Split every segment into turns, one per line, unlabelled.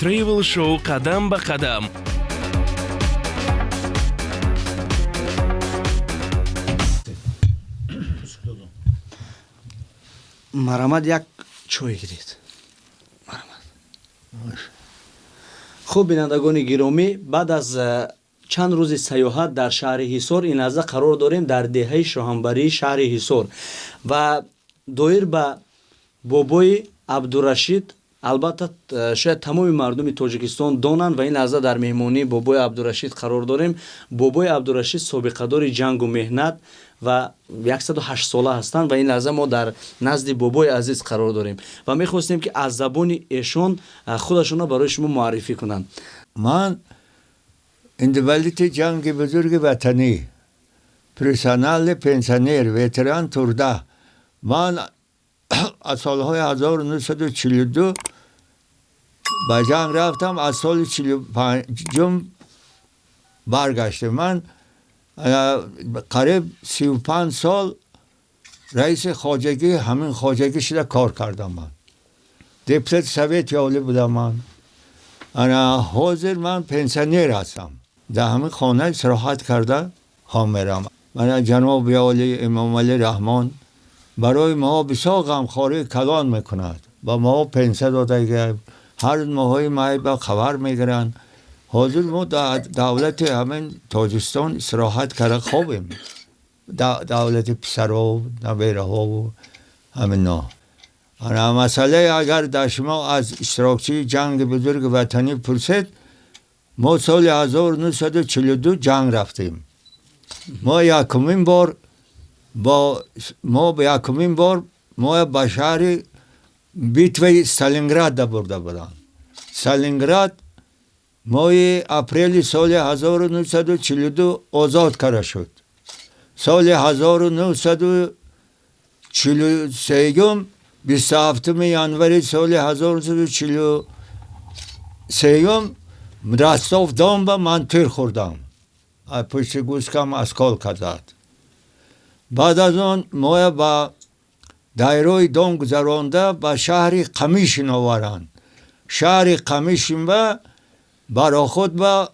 Travel Show қадам ба қадам.
марамад як чой гиред хуб бинандагони гиромӣ баъд аз э, чанд рӯзи сайёҳат дар шаҳри ҳисор ин лаҳза қарор дорем дар деҳаи шоҳанбарии шаҳри ҳисор ва доир ба бобои абдурашид البته شاید تمام مردم تاجیکستان دانند و این لحظه در مهمانی بابای عبدالرشید قرار داریم بابای عبدالرشید سابقه دار جنگ و مهنت و 108 ساله هستند و این لحظه ما در نزد بابای عزیز قرار داریم و می‌خواستیم که از زبان ایشون خودشون را برای شما معرفی
کنند من اندولیت جنگ بزرگ وطنی پرسنال پنسنیر، ویتران تورده من از سالهای 1942 به جنگ رفتم از سال 45 برگشته. من قریب 35 سال رئیس خاجگی همین خاجگی شده کار کردم من. دیپلت سویت یالی بودم من. انا حاضر من پنسنیر هستم. در همین خانه سراحت کرده هم میرم من جناب یالی امام علی رحمان. برای ما بسیار غمخواری کلان می‌کند و ما پنسه داده هر ماهی مای به خبر میگرند. حاضر ما در دولت همین تاجستان استراحت کرده خوبیم. دولت پسرها و نویره ها و همین نه مسئله اگر در شما از اشتراکچی جنگ بزرگ وطنی پرسید ما سال 1942 جنگ رفتیم ما یکمین بار با ما به یکمین بار ما به شهر بیتوی سالینگراد برده بودند سالینگراد ماه اپریل سال 1942 آزاد کرده شد سال 1943 27 январи соли 1943 ростов донба ман тир хӯрдам. Пушти гӯскам аскол кардад баъд аз он моя ба дайрои дом гузаронда ба шаҳри қамишин оваранд шаҳри қамишин ба баро худ ба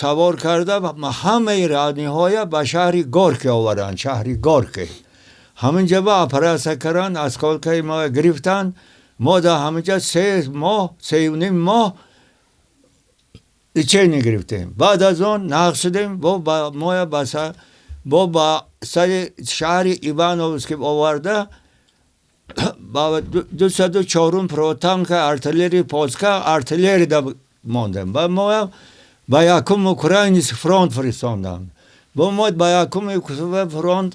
савор карда ҳамаи раъниҳоя ба шаҳри горке оваранд шаҳри горке. Ҳаминҷа ба оператсия карданд осколкаи мо гирифтанд мо дар ҳаминҷа се моҳ сеюним моҳ лечение гирифтем. Баъд аз он нақл шудем бо ба ما با سر شهر ایوانوفسک آورده با دو سد و چارون پروتانک ارتلری پولسکا ارتلری دا ماندم و ما با یکم اوکراینیس فرانت فرستاندم با ما با یکم فرانت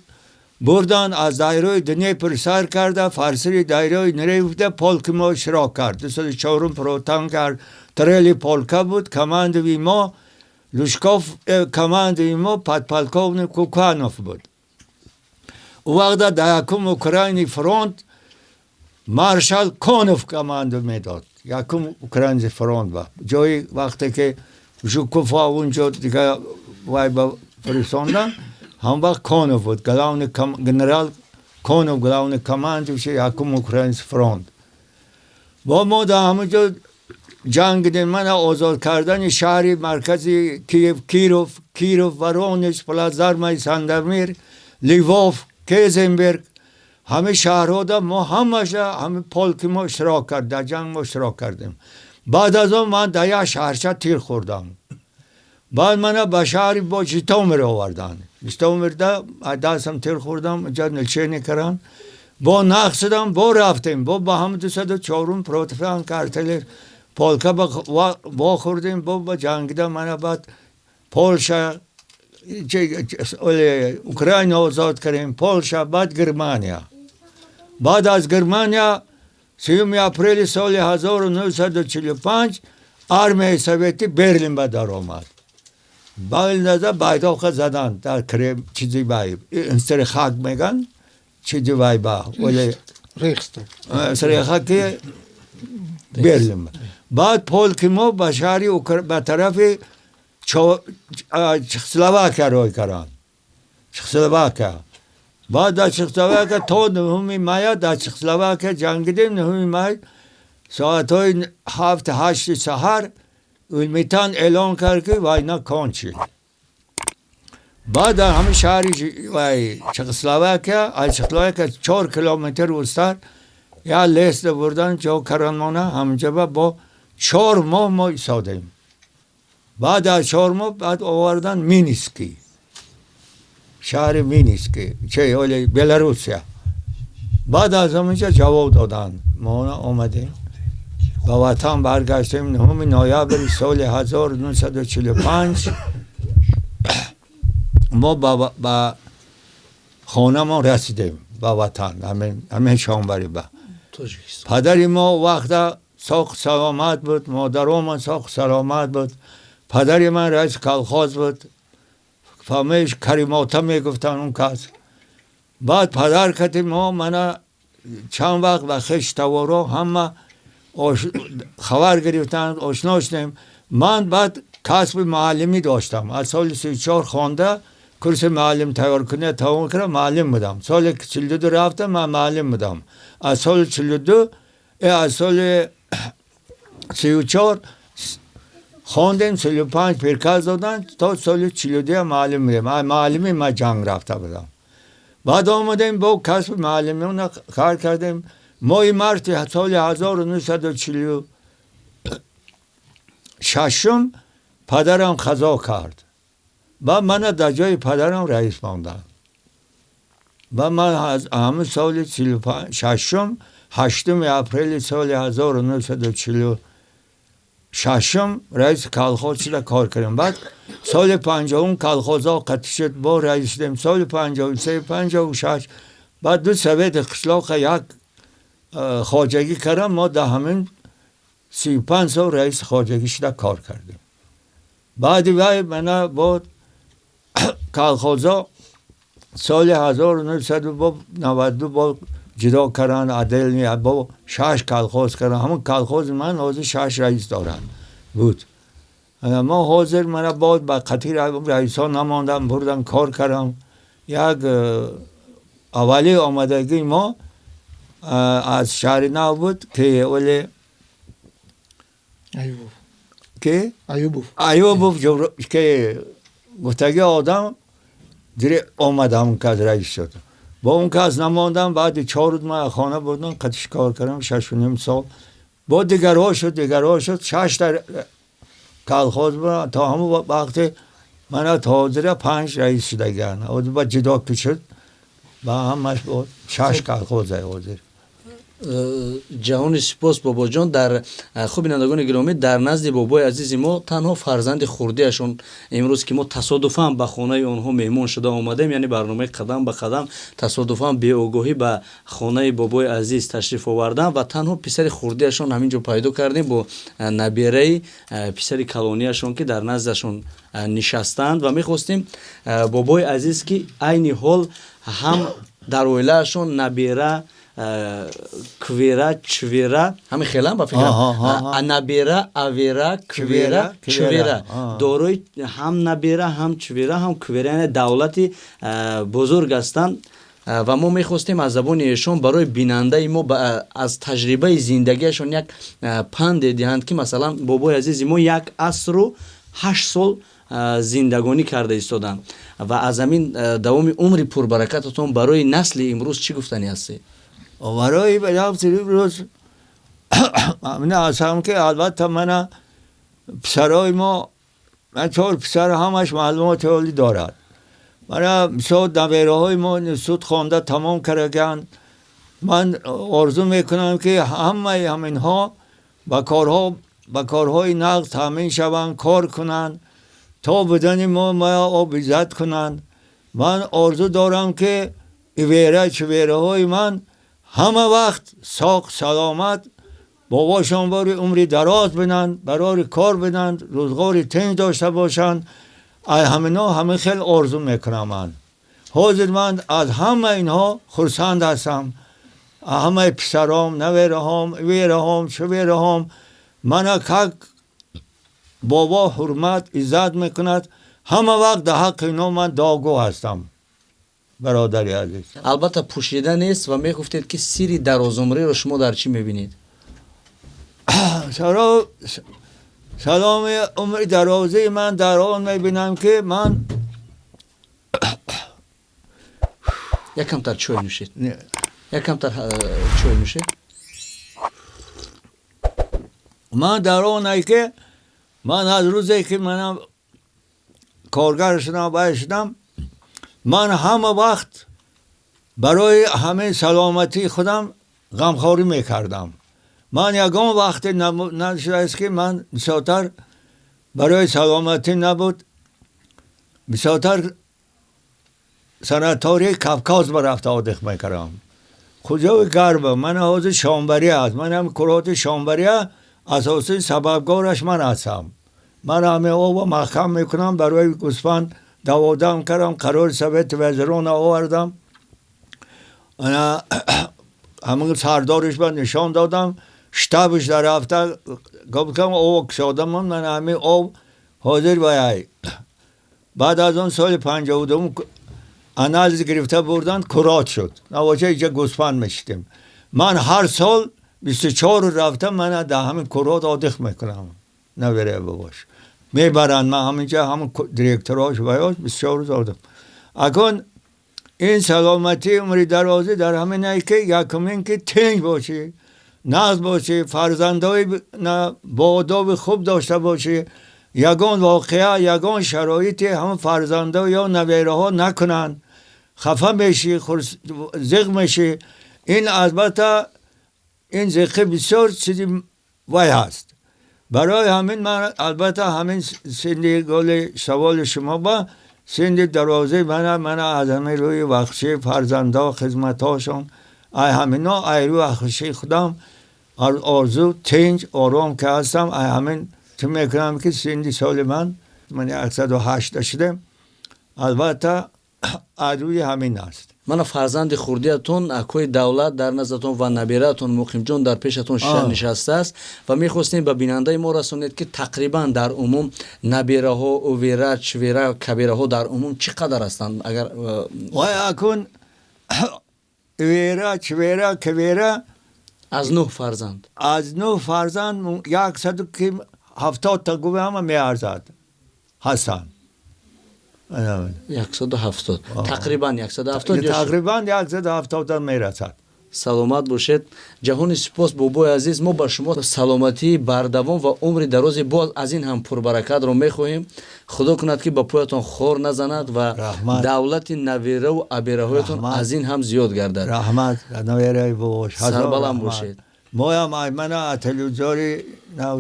بردن از دایره دنیپر سر کرده فرسری دایره نریفته پولک ما شراک کرد دو سد و چارون پروتانک ارتلری پولکا بود کماندوی ما лушков командови мо подполковник куканов буд у вақта да якум украини фронт маршал конов команду медод якум украинский фронт ба ҷои вақте ки жукуфа унҷо дига вай ба фиристондан ҳам вақт конов буд главный генерал конов главный командующий якум украинский фронт бо мо дар ҳамаҷо جنگ من آزاد کردن شهر مرکزی کیف کیروف کیروف ورونش پلازارمای سندرمیر لیووف کیزنبرگ همه شهرها ده ما همش همه پالک ما اشتراک کرد در جنگ ما اشتراک کردیم. بعد از آن من در یک شهرچه تیر خوردم. بعد من به شهر با جیتامر آوردن. جیتامر ده دستم تیر خوردم اینجا نلچینی کردن با نقصدم با رفتیم. با به هم دو سد و چارون پروتفان کارتلر картелер полка вохӯрдем бо ба ҷангида мана баъд полша украина озод кардем полша баъд германия баъд аз германия сеюми апрели соли 1945 армияи советӣ берлин ба даромад балназа байдоха заданд дар крем чизи вай инстри хак меган чизи вай ба оле срехаки берлин بعد پول کیمو به شهر اوکر... به طرف چو... چخسلواکه روی کرد چخسلواکه. بعد در چخسلواکه تا نهمی مایه در چخسلواکه جنگیدیم نهمی مایه ساعت های هفت هشت سهر میتن اعلان کرد که وینا کانچی بعد همه شهر وای چخسلواکه از چخسلواکه چهار کیلومتر وستر یا لیست بردن جا کرانمانه همجبه با چهار ماه ما ایستادیم. بعد از چهار ماه بعد آوردن مینیسکی. شهر مینیسکی چه اولی بلاروسیا. بعد از همینجا جواب دادن. ما آمدیم. با وطن برگشتیم. نهم نویابر سال 1945 ما با, با خانه ما رسیدیم با وطن. همین همین شانبری با. پدری ما وقت ساخت سلامت بود مادرم من ساخت سلامت بود. پدری من رئیس کلخاز بود. فهمش کریماتا می‌گفتن اون کس. بعد پدر کتی ما من چند وقت و خش توارو همه خبر گرفتن آشنا شدیم. من بعد کسب معلمی داشتم. از سال سی چهار خوانده کورس معلم تیار کنه تمام کردم معلم بودم. سال 42 رفتم من معلم بودم. از سال 42 از سال 34 خواندیم 35 پیرکاز دادن تا سال 42 معلم بودم معلمی ما جنگ رفته بودم. بعد آمدیم با کسب معلمی کار کردیم. ماه مارت سال 1940 ششم پدرم خضا کرد. و من در جای پدرم رئیس ماندم و من از همه سال ششم هشتم اپریل سال 1940 ششم رئیس کلخوز شده کار کردم بعد سال پنجاهم کلخوز ها قطع شد با رئیس شدیم سال پنجاهم سه پنجاهم شش. بعد دو سوید قشلاق یک خواجگی کردم. ما در همین سی پنج سال رئیس خواجگی شده کار کردیم. بعد وای من با کالخوزا سال 1992 با ҷидо кардан аделни бо шаш колхоз кардан ҳамун колхози ман ҳозир шаш раис доранд буд. Мо ҳозир мана бод ба қатъи раисҳо намондам бурдам кор кардам як э, аввали омадагии мо э, аз шаҳри нав буд ки
оле
ки?
Аюбов
аюбов ки гуфтаги одам дире омадам кад раис шудам با اون کس نماندم بعد چهار روز من خانه بودم قدش کار کردم؟ شش و نیم سال. با دیگرها شد دیگرها شد. شش در کلخاز بودم تا همون وقت من تا حاضر پنج رئیس شده گرن با جدا که شد با همش بود شش کلخاز حاضر.
Ҷаҳони сипос бобоҷон дар хуб бинандагони гиромӣ дар назди бобои азизи мо танҳо фарзанди хурдиашон. Имрӯз ки мо тасодуфан ба хонаи онҳо меҳмон шуда омадем яъне барномаи қадам ба қадам тасодуфан беогоҳӣ ба хонаи бобои азиз ташриф овардам ва танҳо писари хурдиашон ҳамин ҷо пайдо кардем бо набераи писари калонияшон ки дар наздашон нишастанд ва мехостем бобои азиз ки айни ҳол ҳам дар оилаашон набера квера чвера ҳамин хелам ба фикрам набера авера квера чвера дорои ҳам набера ҳам чвера ҳам квера яъне давлати бузург ҳастанд ва мо мехостем аз забони эшон барои бинандаи мо аз таҷрибаи зиндагиашон як панде диҳанд ки масалан бобои азизи мо як асру ҳашт сол зиндагонӣ карда истоданд ва аз ҳамин давоми умри пурбаракататон барои насли имрӯз чӣ гуфтанӣ ҳастед
برای رفتیم روز. من هستم که البته من پسرای ما من همش معلومات عالی دارد. من سود نویره های ما سود خوانده تمام کردن من آرزو می‌کنم که همه همین ها با کارها با کارهای نقد تامین شوند کار کنند تا بدن ما ما آب کنند. من آرزو دارم که ویره چویره های من ҳама вақт соқ саломат бобошон бори умри дароз бинанд барори кор бинанд рӯзғори тинҷ дошта бошанд. Ҳамино ҳамин хел орзу мекунам ман ҳозир ман аз ҳама инҳо хурсанд ҳастам. Ҳамаи писаром навераҳом вераҳом шувераҳом мана как бобо ҳурмат иззат мекунад. Ҳама вақт дар ҳаққи ино ман доогӯ ҳастам. برادری عزیز.
البته پوشیده نیست و می‌گفتید که سری سیری درازعمری رو شما در چی می‌بینید؟
سلام، سلام عمر دروازه من در آن می‌بینم که من
یکم تر چوی نوشید. یکم تر چوی نوشید.
من در آن که من از روزی که من کارگر شدم باید شدم من همه وقت برای همه سلامتی خودم غمخوری می‌کردم. من یگان وقت نشده است که من بسیارتر برای سلامتی نبود. بسیارتر سناتوری کفکاز برفت آدخ می‌کردم. کجا گربه من حوض شامبری هست من هم کرات شامبری اساسی سببگارش من هستم. من همه او محکم می‌کنم برای گوسفند دوادم کردم قرار سبت وزران آوردم. انا همون سردارش من نشان دادم. شتابش در هفته گفتم او کشادم من همه او حاضر بایای بعد از اون سال پنجاه دوم انالیز گرفته بردن کرات شد. نواجه اینجا گوسفند میشتیم من هر سال 24 رفتم من در همین کرات آدخ می‌کنم. نبره بباش می‌برن من همینجا همون دیرکتراش بیاش 24 روز آدم اکن این سلامتی عمری درازی در همین ای که یکم که تنگ باشی ناز باشی فرزندای با خوب داشته باشی یگان واقعه یگان شرایطی هم فرزنده یا نویره ها نکنن. خفه میشی زغ میشی این البته این زخه بسیار چیزی وای هست. برای همین من البته همین سندی گل سوال شما با سندی درازه من من از همه روی وخشی فرزنده خدمت هاشون ای همینا ای روی وخشی خودم آرزو تنج آرام که هستم. ای همین تو می‌کنم که سندی سال من من 108 شدم البته روی همین است.
Мана фарзанди хурдиатон акои давлат дар наздатон ва набиратон муқимҷон дар пешатон нишастааст ва мехостем ба бинандаи мо расонед ки тақрибан дар умум набираҳо увера чвера кабираҳо дар умум чӣ қадар ҳастанд? Агар
вай акун увера чвера кавера
аз нӯҳ фарзанд.
Аз нӯҳ фарзанд яксаду ки ҳафтодта гувама меарзад. Ҳастанд
тақрибан
тақрибан яксаду мерасад.
Саломат бошед ҷаҳони сипос бобои азиз мо ба шумо саломатии бардавом ва умри дарози боз аз ин ҳам пурбаракатро мехоҳем. Худо кунад ки ба поятон хор назанад ва давлати навераву абераҳоятон аз ин ҳам зиёд гардад. Сарбаланд бошед
моям аймана телевизори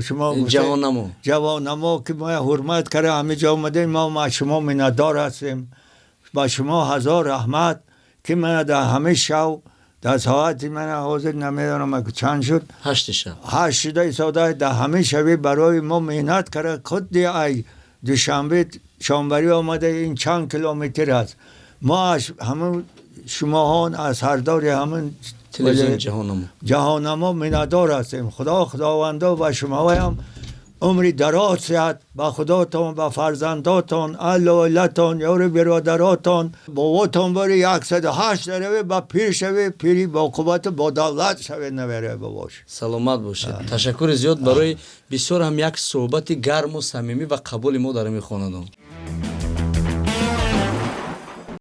شما
جوانمو.
جوانمو که ما حرمت کرده همه جا اومده ما ما شما مندار هستیم. با شما هزار رحمت که من در همه شو در ساعت من حاضر نمی‌دانم که چند
شد. هشت
شب. هشت شده ساده در همه شبی برای ما مهنت کرده خود دی ای دوشنبه شانبری آمده این چند کیلومتر است. ما همون شما از هر داری همون
تلویزیون جهانمو
جهانمو منادار هستیم. خدا خداوندا و شما هم عمری دراز صحت با خداتون با فرزنداتون علالتون یور برادراتون. باباتون بری یکصد هشت روی با پیر شوی پیری با قوت با دولت شوی نوره بباش
سلامت باشید. تشکر زیاد برای بسیار هم یک صحبت گرم و صمیمی و قبول ما در میخواندم